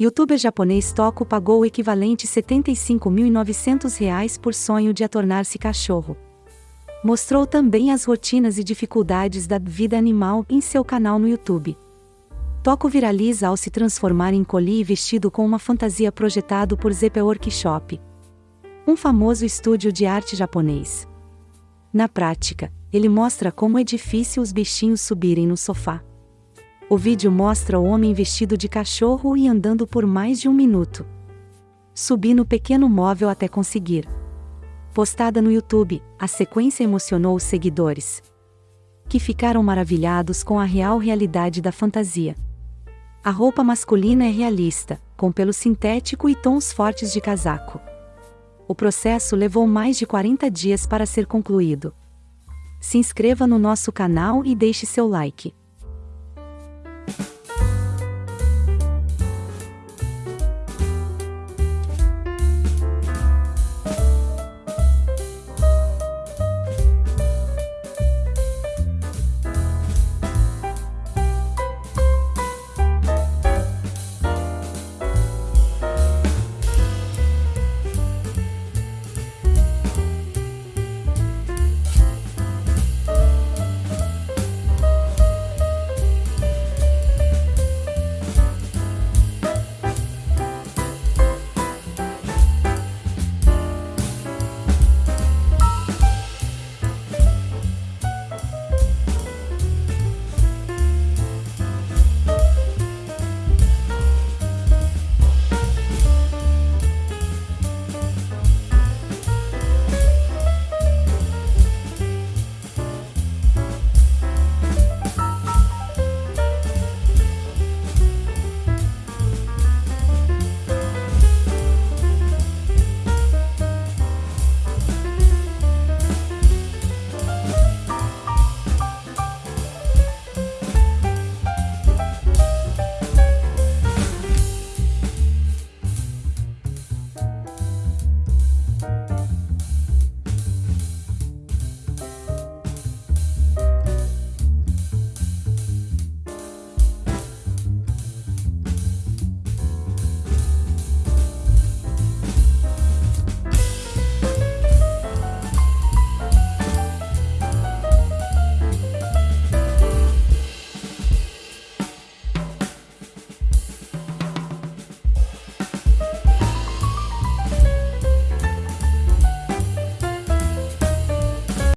Youtuber japonês Toco pagou o equivalente R$ 75.900 por sonho de a tornar-se cachorro. Mostrou também as rotinas e dificuldades da vida animal em seu canal no YouTube. Toco viraliza ao se transformar em coli vestido com uma fantasia projetado por Zepe Workshop, um famoso estúdio de arte japonês. Na prática, ele mostra como é difícil os bichinhos subirem no sofá. O vídeo mostra o homem vestido de cachorro e andando por mais de um minuto. Subi no pequeno móvel até conseguir. Postada no YouTube, a sequência emocionou os seguidores. Que ficaram maravilhados com a real realidade da fantasia. A roupa masculina é realista, com pelo sintético e tons fortes de casaco. O processo levou mais de 40 dias para ser concluído. Se inscreva no nosso canal e deixe seu like.